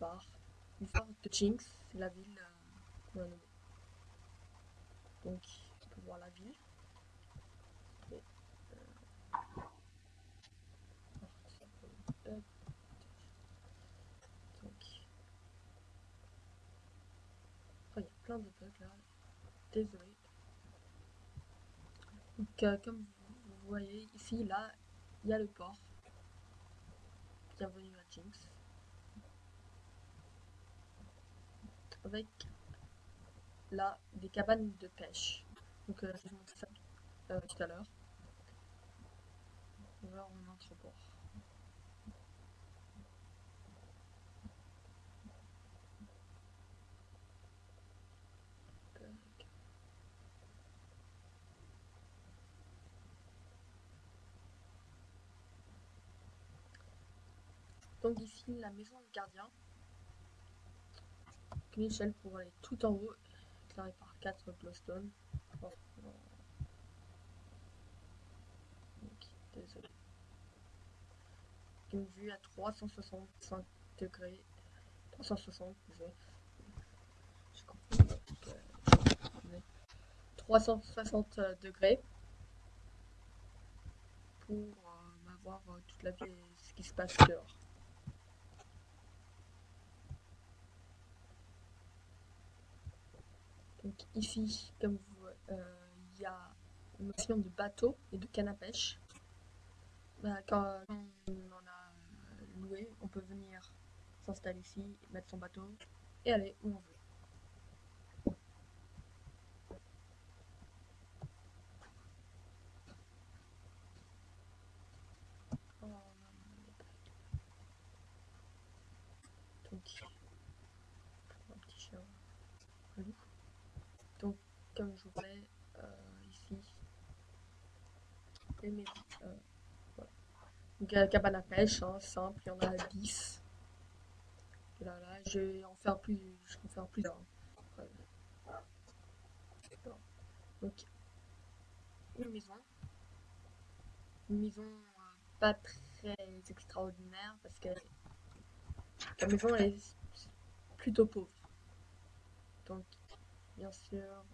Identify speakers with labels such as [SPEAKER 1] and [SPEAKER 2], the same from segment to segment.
[SPEAKER 1] phare. Le de Jinx, c'est la ville euh. Donc, on peut voir la ville. Euh. Donc, il y a plein de bugs là. Désolé. Donc, euh, comme vous voyez ici, là, il y a le port. Bienvenue à Jinx. Avec là des cabanes de pêche. Donc euh, je vous montrer ça euh, tout à l'heure. On va en entreport. Tac. Donc ici la maison du gardien. Une échelle pour aller tout en haut, éclairée par 4 glowstone. Ok, désolé. Une vue à 365 degrés. 360, désolé. J'ai compris. Donc, euh, 360 degrés pour euh, avoir euh, toute la vie ce qui se passe dehors. Donc ici, comme vous euh, il y a une notion de bateau et de canne à pêche. Bah, quand on en a euh, loué, on peut venir s'installer ici, mettre son bateau et aller où on veut. Oh, Donc, un petit. Comme je vous parlais, euh, ici, les médias, euh, voilà. Donc, euh, cabane à pêche, hein, simple, il y en a 10. Là, là, je vais en faire plus, je en faire plus d'un. Donc, une maison. Une maison euh, pas très extraordinaire parce que la maison est plutôt pauvre. Donc, bien sûr,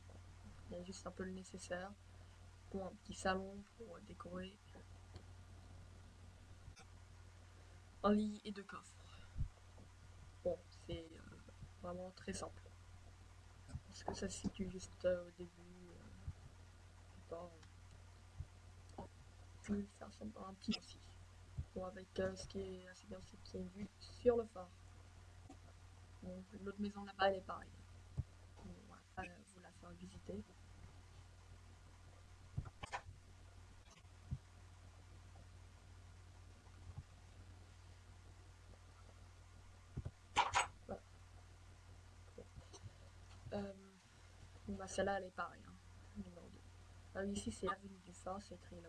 [SPEAKER 1] il y a juste un peu le nécessaire. Bon, un petit salon pour décorer. Un lit et deux coffres. Bon, c'est euh, vraiment très simple. Parce que ça se situe juste euh, au début. Euh, pas, euh, je vais faire ça un petit aussi. Bon, avec euh, ce qui est assez bien, c'est qu'il y a une vue sur le phare. Bon, l'autre maison là-bas, elle est pareille. Faire visiter. Euh, bah, celle-là, elle est pareille. Hein, numéro 2. Ah, ici, c'est l'avenue du phare, c'est écrit là.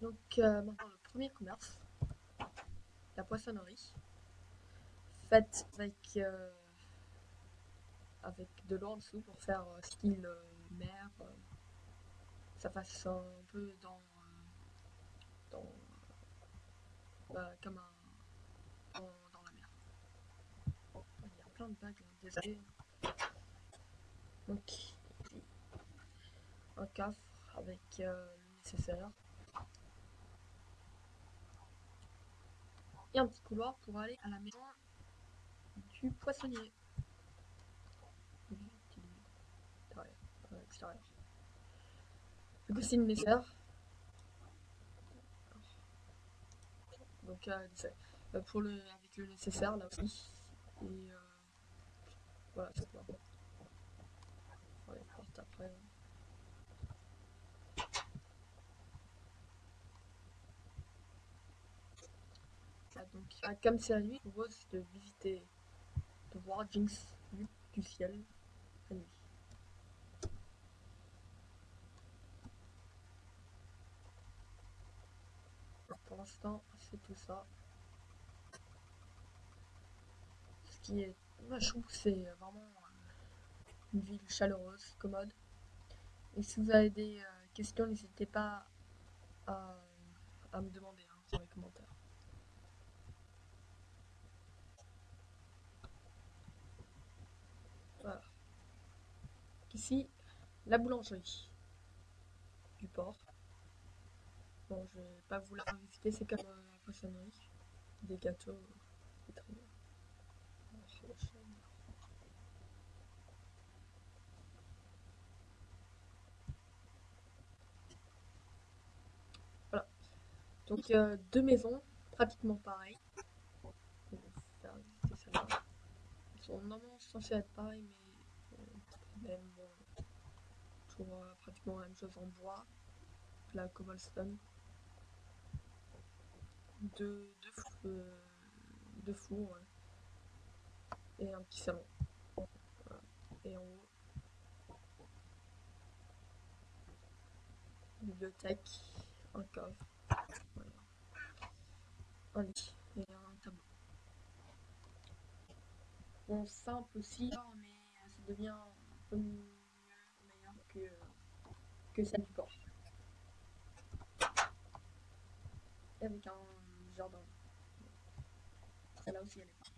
[SPEAKER 1] Donc, euh, le premier commerce, la poissonnerie, faite avec, euh, avec de l'eau en dessous pour faire euh, style euh, mer. euh, ça fasse un peu dans. dans bah, comme un. Dans, la mer. Il y a plein de bagues, hein, désolé. Donc, un coffre avec le nécessaire. et un petit couloir pour aller à la maison du poissonnier. Oui, petit derrière, à l'extérieur. Du coup, c'est une nécessaire. Donc, euh, euh, pour le, avec le nécessaire là aussi. Et euh, voilà, c'est tout. On va les après. Donc, nuit, je vous propose de visiter, de voir Jinx du ciel la nuit. l'instant, c'est tout ça. Ce qui est, moi c'est vraiment euh, une ville chaleureuse, commode. Et si vous avez des euh, questions, n'hésitez pas à, me demander hein, dans les commentaires. Voilà. Ici, la boulangerie du port. Bon, je vais pas vous la revisiter, c'est comme euh, la poissonnerie. Des gâteaux, bien. Voilà. Donc, euh, deux maisons, pratiquement pareilles. On va faire visiter celle-là. Ils sont normalement censés être pareils, mais euh, même toujours euh, pratiquement la même chose en bois. La cobblestone. Deux, deux, fou- deux fours et un petit salon. Et en haut, bibliothèque, un voilà. un lit et un tableau. Bon, simple aussi, mais euh, ça devient un peu mieux, meilleur que, que celle du. Et avec un jardin. Celle-là aussi, elle est.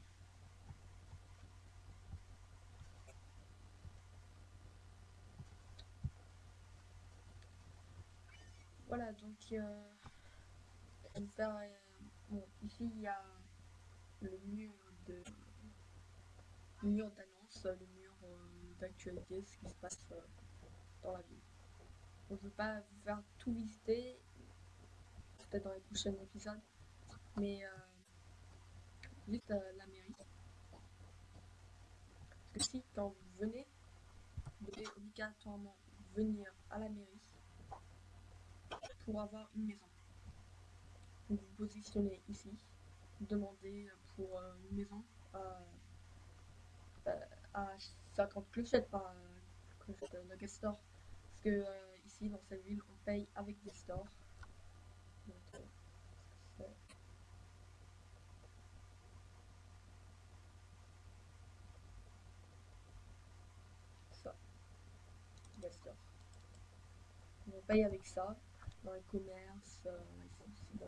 [SPEAKER 1] Voilà, donc euh, on faire, euh, bon, ici il y a le mur de le mur d'annonce, le mur euh, d'actualité, ce qui se passe euh, dans la ville. Je ne veux pas vous faire tout visiter, peut-être dans les prochains épisodes, mais euh, juste euh, la mairie. Parce que si, quand vous venez, vous devez obligatoirement venir à la mairie pour avoir une maison. Vous vous positionnez ici, demandez pour euh, une maison à, euh, à 50 clochettes par euh, clochette euh, Nugget Store. Parce que euh, ici, dans cette ville, on paye avec des stores. Euh, c'est- ça. Nugget Store. On paye avec ça dans les commerces, euh, dans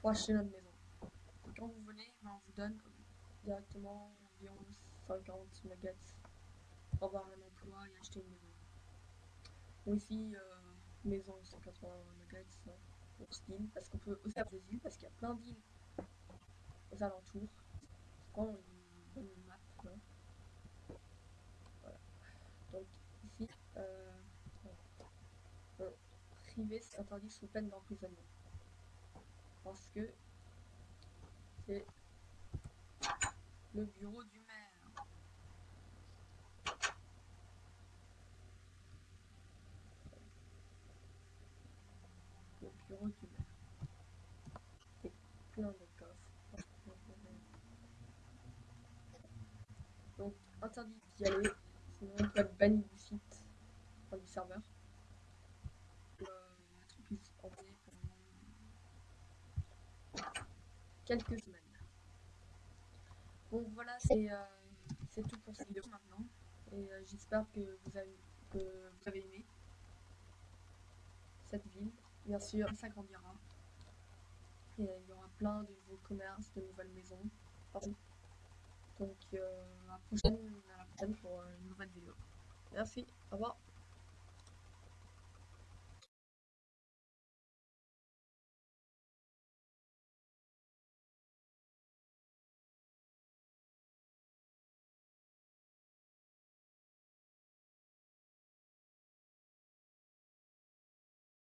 [SPEAKER 1] pour acheter notre maison. Quand vous venez, ben, on vous donne directement environ 50 nuggets pour avoir un emploi et acheter une maison. Ou ici, euh, maison 180 nuggets hein, pour style, parce qu'on peut aussi faire des îles, parce qu'il y a plein d'îles aux alentours une bonne map. là. Voilà. Donc ici, euh, bon, c'est interdit sous peine d'emprisonnement. Parce que c'est le bureau du maire. Le bureau du maire. Et plein de coffres. Donc, interdit d'y aller, sinon on peut être banni du site, du serveur. Euh, être plus envoyé pendant quelques semaines. Bon, voilà, c'est euh, c'est tout pour cette vidéo maintenant. Et euh, j'espère que vous avez, que vous avez aimé cette ville. Bien sûr, ça grandira. Et euh, il y aura plein de nouveaux commerces, de nouvelles maisons. Donc, à la prochaine, à la prochaine pour une nouvelle vidéo. Merci, au revoir.